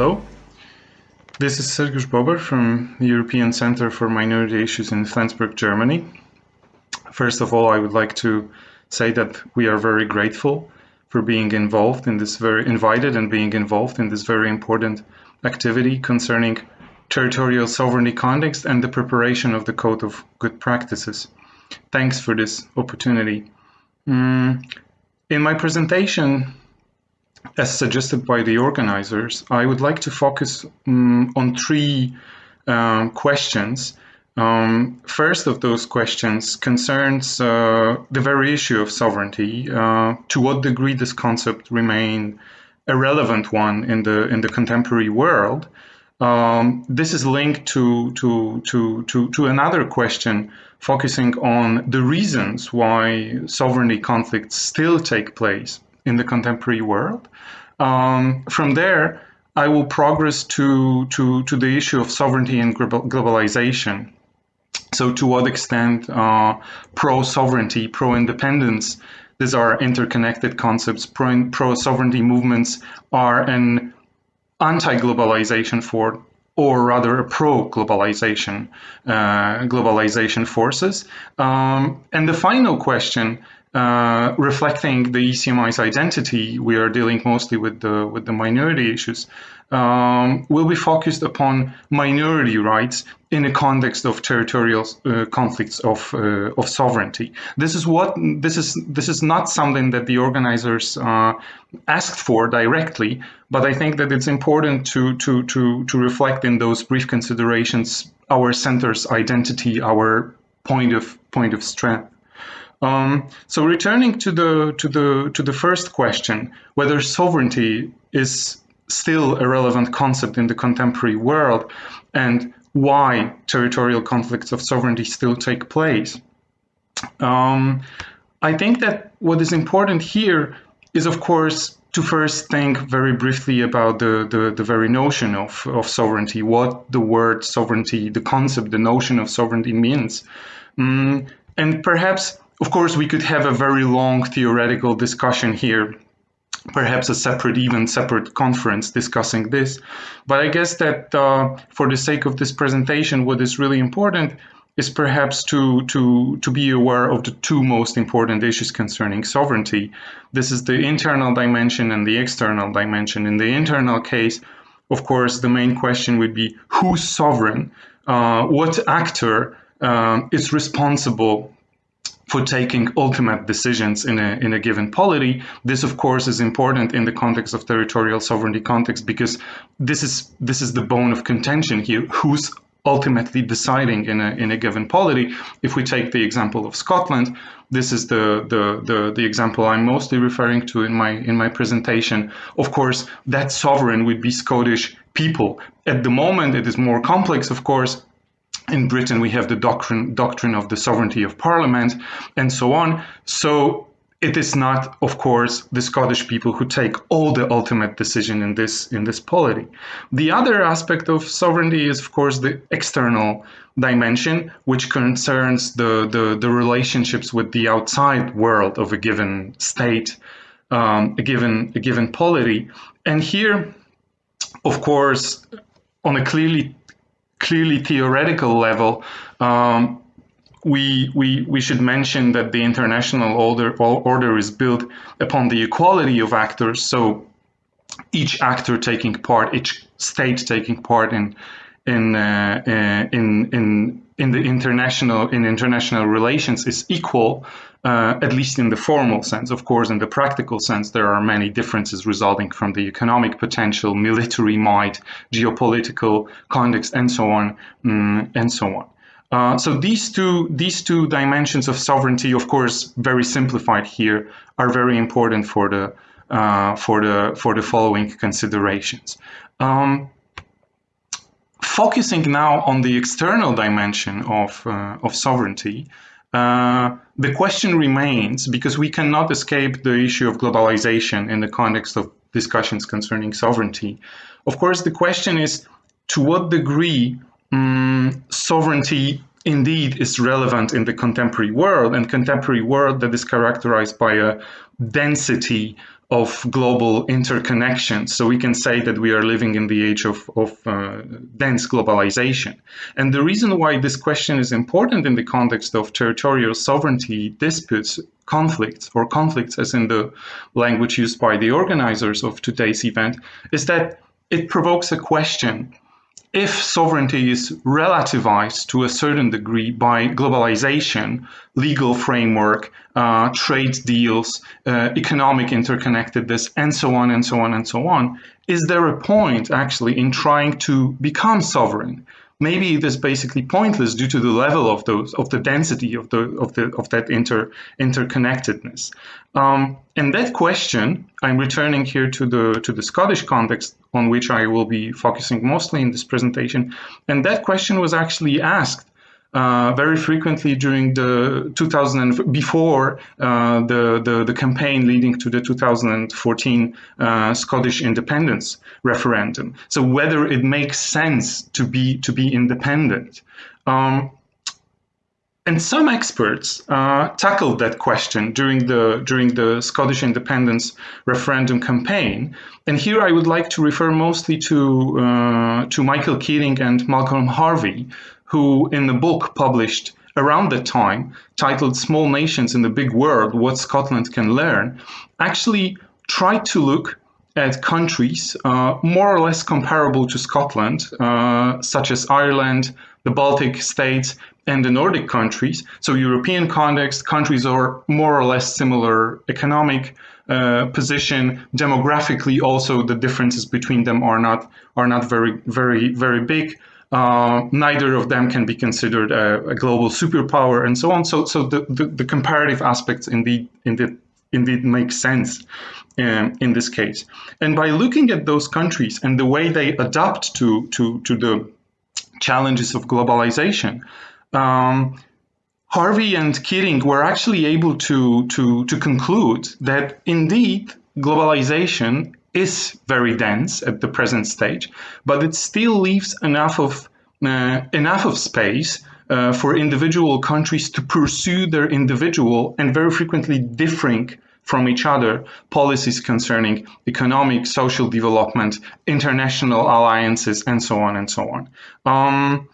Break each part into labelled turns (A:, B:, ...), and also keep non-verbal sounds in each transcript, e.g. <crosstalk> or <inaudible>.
A: Hello, this is Sergiusz Bober from the European Center for Minority Issues in Flensburg, Germany. First of all, I would like to say that we are very grateful for being involved in this very invited and being involved in this very important activity concerning territorial sovereignty context and the preparation of the Code of Good Practices. Thanks for this opportunity. Mm, in my presentation, as suggested by the organizers, I would like to focus um, on three um, questions. Um, first of those questions concerns uh, the very issue of sovereignty. Uh, to what degree this concept remain a relevant one in the in the contemporary world? Um, this is linked to, to to to to another question focusing on the reasons why sovereignty conflicts still take place in the contemporary world. Um, from there, I will progress to, to, to the issue of sovereignty and globalization. So to what extent uh, pro-sovereignty, pro-independence, these are interconnected concepts, pro-sovereignty movements are an anti-globalization for or rather a pro-globalization uh, globalization forces. Um, and the final question uh, reflecting the ECMI's identity, we are dealing mostly with the with the minority issues. Um, will be focused upon minority rights in the context of territorial uh, conflicts of uh, of sovereignty. This is what this is. This is not something that the organizers uh, asked for directly, but I think that it's important to to to to reflect in those brief considerations our center's identity, our point of point of strength. Um, so returning to the to the to the first question, whether sovereignty is still a relevant concept in the contemporary world, and why territorial conflicts of sovereignty still take place. Um, I think that what is important here is, of course, to first think very briefly about the, the, the, very notion of, of sovereignty, what the word sovereignty, the concept, the notion of sovereignty means. Um, and perhaps of course, we could have a very long theoretical discussion here, perhaps a separate, even separate conference discussing this. But I guess that uh, for the sake of this presentation, what is really important is perhaps to, to, to be aware of the two most important issues concerning sovereignty. This is the internal dimension and the external dimension. In the internal case, of course, the main question would be who's sovereign? Uh, what actor uh, is responsible for taking ultimate decisions in a, in a given polity. This, of course, is important in the context of territorial sovereignty context because this is this is the bone of contention here. Who's ultimately deciding in a in a given polity? If we take the example of Scotland, this is the the the, the example I'm mostly referring to in my in my presentation. Of course, that sovereign would be Scottish people. At the moment, it is more complex, of course, in Britain, we have the doctrine, doctrine of the sovereignty of parliament and so on. So it is not, of course, the Scottish people who take all the ultimate decision in this in this polity. The other aspect of sovereignty is, of course, the external dimension, which concerns the the, the relationships with the outside world of a given state, um, a given a given polity. And here, of course, on a clearly clearly theoretical level, um, we, we, we should mention that the international order, order is built upon the equality of actors. So each actor taking part, each state taking part in in uh, uh, in in in the international in international relations is equal, uh, at least in the formal sense. Of course, in the practical sense, there are many differences resulting from the economic potential, military might, geopolitical context, and so on, um, and so on. Uh, so these two these two dimensions of sovereignty, of course, very simplified here, are very important for the uh, for the for the following considerations. Um, focusing now on the external dimension of, uh, of sovereignty, uh, the question remains, because we cannot escape the issue of globalization in the context of discussions concerning sovereignty. Of course, the question is to what degree um, sovereignty indeed is relevant in the contemporary world and contemporary world that is characterized by a density of global interconnection. So we can say that we are living in the age of, of uh, dense globalization. And the reason why this question is important in the context of territorial sovereignty disputes, conflicts, or conflicts as in the language used by the organizers of today's event, is that it provokes a question if sovereignty is relativized to a certain degree by globalization, legal framework, uh, trade deals, uh, economic interconnectedness, and so on and so on and so on, is there a point actually in trying to become sovereign? Maybe it is basically pointless due to the level of those of the density of the of the of that inter interconnectedness. Um, and that question, I'm returning here to the to the Scottish context on which I will be focusing mostly in this presentation. And that question was actually asked uh, very frequently during the 2000 before uh, the, the, the campaign leading to the 2014 uh, Scottish independence referendum. So whether it makes sense to be to be independent. Um, and some experts uh, tackled that question during the during the Scottish independence referendum campaign. And here I would like to refer mostly to uh, to Michael Keating and Malcolm Harvey, who in the book published around that time, titled Small Nations in the Big World What Scotland Can Learn, actually tried to look at countries uh, more or less comparable to Scotland, uh, such as Ireland, the Baltic states, and the Nordic countries. So, European context, countries are more or less similar economic uh, position. Demographically, also the differences between them are not are not very very very big. Uh, neither of them can be considered a, a, global superpower and so on. So, so the, the, the comparative aspects indeed, indeed, indeed make sense um, in this case. And by looking at those countries and the way they adapt to, to, to the challenges of globalization, um, Harvey and Keating were actually able to, to, to conclude that indeed globalization is very dense at the present stage, but it still leaves enough of uh, enough of space uh, for individual countries to pursue their individual and very frequently differing from each other policies concerning economic, social development, international alliances, and so on and so on. Um,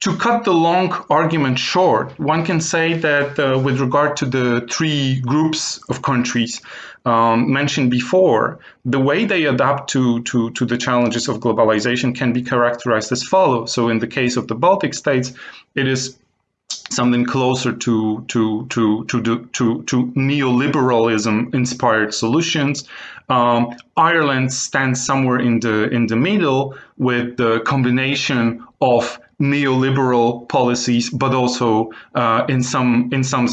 A: to cut the long argument short, one can say that uh, with regard to the three groups of countries um, mentioned before, the way they adapt to, to, to the challenges of globalization can be characterized as follows. So in the case of the Baltic states, it is something closer to to to to to, to neoliberalism inspired solutions. Um, Ireland stands somewhere in the in the middle with the combination of neoliberal policies, but also uh, in some in some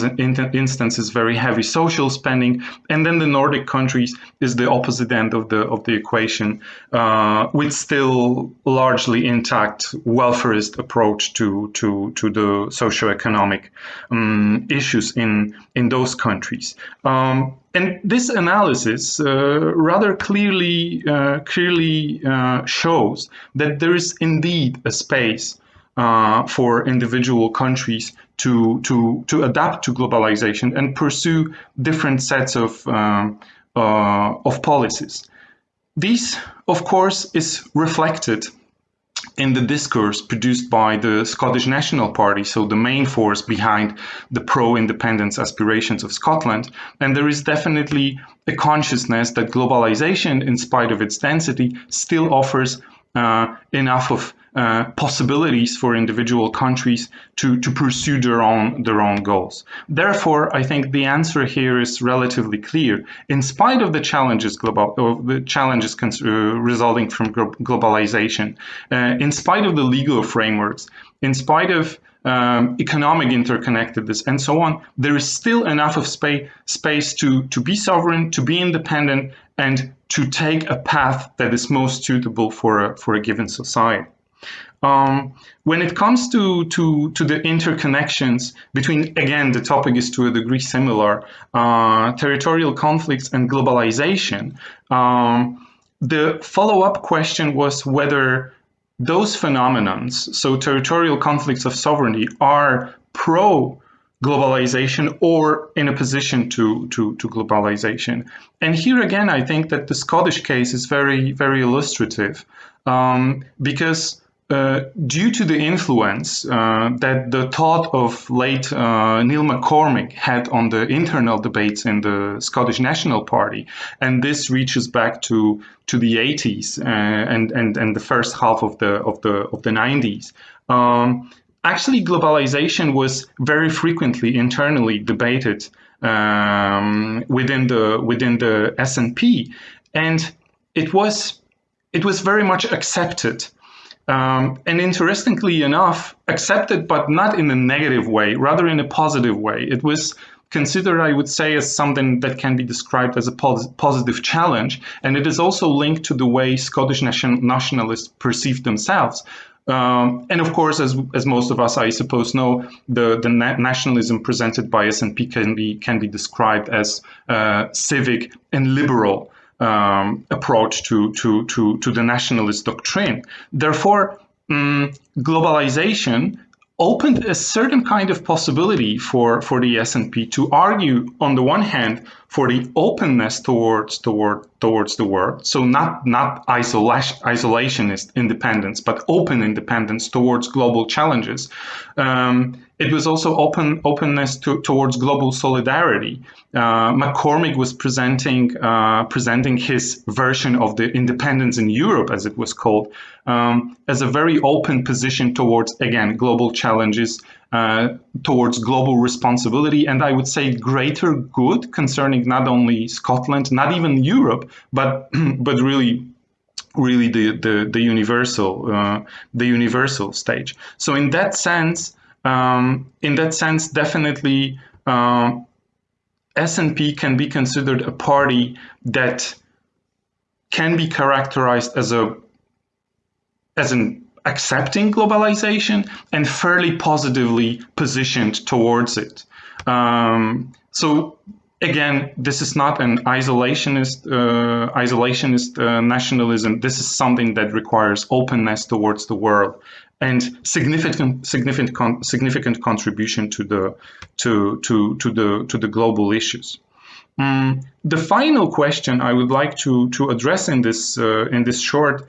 A: instances very heavy social spending. And then the Nordic countries is the opposite end of the of the equation, uh, with still largely intact welfarist approach to to to the socioeconomic um, issues in in those countries. Um, and this analysis uh, rather clearly uh, clearly uh, shows that there is indeed a space uh, for individual countries to, to, to adapt to globalization and pursue different sets of, um, uh, of policies. This, of course, is reflected in the discourse produced by the Scottish National Party, so the main force behind the pro independence aspirations of Scotland. And there is definitely a consciousness that globalization, in spite of its density, still offers uh, enough of uh, possibilities for individual countries to, to pursue their own their own goals. Therefore, I think the answer here is relatively clear. In spite of the challenges global of the challenges uh, resulting from globalization, uh, in spite of the legal frameworks, in spite of um, economic interconnectedness, and so on, there is still enough of space space to to be sovereign, to be independent, and to take a path that is most suitable for a, for a given society. Um, when it comes to, to, to the interconnections between, again, the topic is to a degree similar, uh, territorial conflicts and globalization, um, the follow-up question was whether those phenomenons, so territorial conflicts of sovereignty, are pro globalization or in a position to, to, to globalization. And here again, I think that the Scottish case is very, very illustrative um, because uh, due to the influence uh, that the thought of late uh, Neil MacCormick had on the internal debates in the Scottish National Party, and this reaches back to to the 80s uh, and and and the first half of the of the of the 90s. Um, actually, globalization was very frequently internally debated um, within the within the SNP, and it was it was very much accepted um, and interestingly enough, accepted, but not in a negative way, rather in a positive way. It was considered, I would say, as something that can be described as a pos positive challenge. And it is also linked to the way Scottish nation nationalists perceive themselves. Um, and of course, as, as most of us, I suppose, know, the, the na nationalism presented by SNP can be, can be described as uh, civic and liberal um, approach to, to, to, to the nationalist doctrine. Therefore, um, globalization opened a certain kind of possibility for, for the SNP to argue, on the one hand, for the openness towards toward towards the world. So not not isolation, isolationist independence, but open independence towards global challenges. Um, it was also open openness to, towards global solidarity. Uh, MacCormick was presenting uh, presenting his version of the independence in Europe, as it was called, um, as a very open position towards again global challenges, uh, towards global responsibility, and I would say greater good concerning not only Scotland, not even Europe, but <clears throat> but really really the the, the universal uh, the universal stage. So in that sense um, in that sense, definitely um, SNP can be considered a party that can be characterized as a as an accepting globalization and fairly positively positioned towards it. Um, so again, this is not an isolationist uh, isolationist uh, nationalism. This is something that requires openness towards the world and significant significant significant contribution to the to to to the to the global issues. Um, the final question I would like to to address in this uh, in this short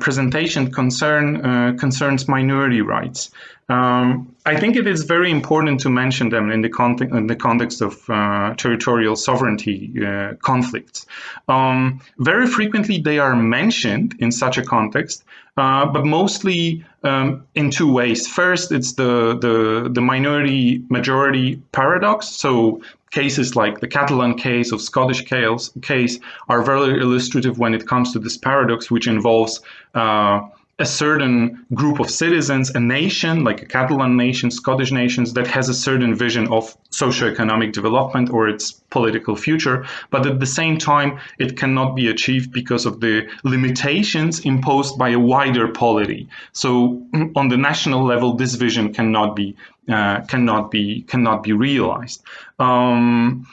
A: presentation concern uh, concerns minority rights. Um, I think it is very important to mention them in the, context, in the context of uh, territorial sovereignty uh, conflicts. Um, very frequently, they are mentioned in such a context, uh, but mostly um, in two ways. First, it's the, the, the minority majority paradox. So cases like the Catalan case of Scottish case are very illustrative when it comes to this paradox, which involves uh, a certain group of citizens, a nation like a Catalan nation, Scottish nations that has a certain vision of socioeconomic development or its political future, but at the same time it cannot be achieved because of the limitations imposed by a wider polity. So <clears throat> on the national level, this vision cannot be uh, cannot be cannot be realized. Um,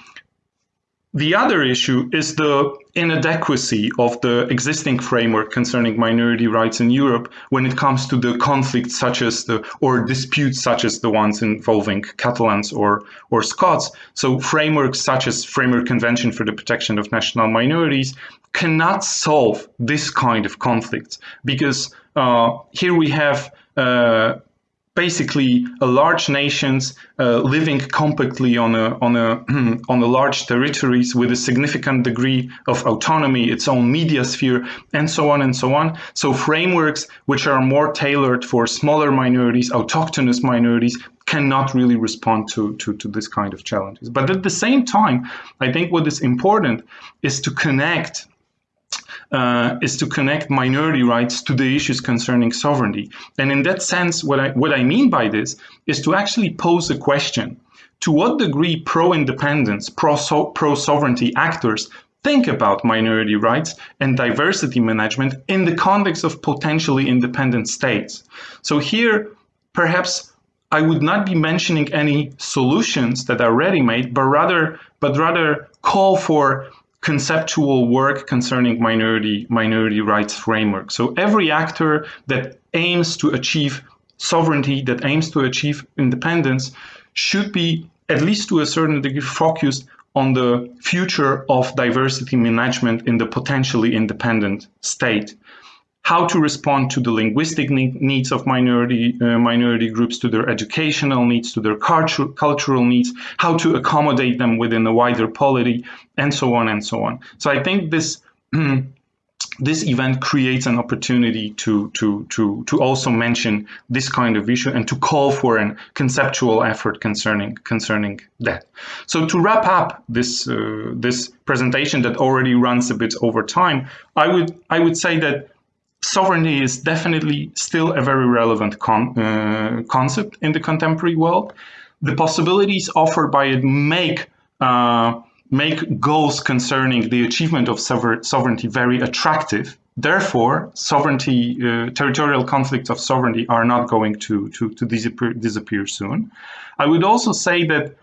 A: the other issue is the inadequacy of the existing framework concerning minority rights in Europe when it comes to the conflicts such as the or disputes such as the ones involving Catalans or or Scots. So frameworks such as Framework Convention for the Protection of National Minorities cannot solve this kind of conflicts because uh, here we have uh, basically a large nations uh, living compactly on a on a <clears throat> on a large territories with a significant degree of autonomy, its own media sphere, and so on and so on. So frameworks which are more tailored for smaller minorities, autochthonous minorities, cannot really respond to, to, to this kind of challenges. But at the same time, I think what is important is to connect uh, is to connect minority rights to the issues concerning sovereignty. And in that sense, what I, what I mean by this is to actually pose a question. To what degree pro-independence, pro-sovereignty actors think about minority rights and diversity management in the context of potentially independent states. So here, perhaps I would not be mentioning any solutions that are ready-made, but rather, but rather call for conceptual work concerning minority minority rights framework. So every actor that aims to achieve sovereignty, that aims to achieve independence, should be at least to a certain degree focused on the future of diversity management in the potentially independent state how to respond to the linguistic needs of minority uh, minority groups, to their educational needs, to their cultural needs, how to accommodate them within a wider polity, and so on and so on. So I think this <clears throat> this event creates an opportunity to to to to also mention this kind of issue and to call for a conceptual effort concerning concerning that. So to wrap up this uh, this presentation that already runs a bit over time, I would I would say that sovereignty is definitely still a very relevant con uh, concept in the contemporary world. The possibilities offered by it make uh, make goals concerning the achievement of sovereignty very attractive. Therefore, sovereignty, uh, territorial conflicts of sovereignty are not going to, to, to disappear, disappear soon. I would also say that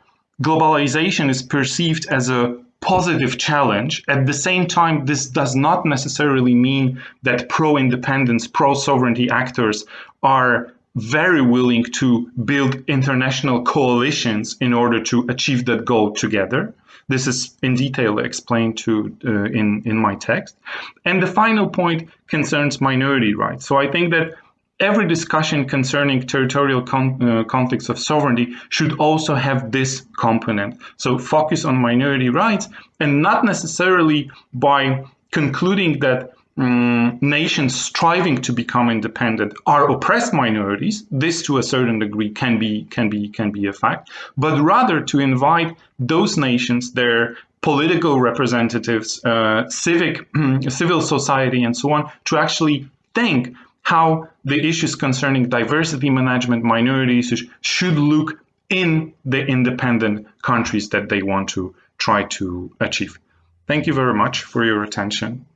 A: globalization is perceived as a positive challenge. At the same time, this does not necessarily mean that pro-independence, pro-sovereignty actors are very willing to build international coalitions in order to achieve that goal together. This is in detail explained to uh, in, in my text. And the final point concerns minority rights. So I think that every discussion concerning territorial con uh, conflicts of sovereignty should also have this component. So focus on minority rights and not necessarily by concluding that um, nations striving to become independent are oppressed minorities. This, to a certain degree, can be can be can be a fact, but rather to invite those nations, their political representatives, uh, civic <clears throat> civil society, and so on, to actually think how the issues concerning diversity management, minority issues should look in the independent countries that they want to try to achieve. Thank you very much for your attention.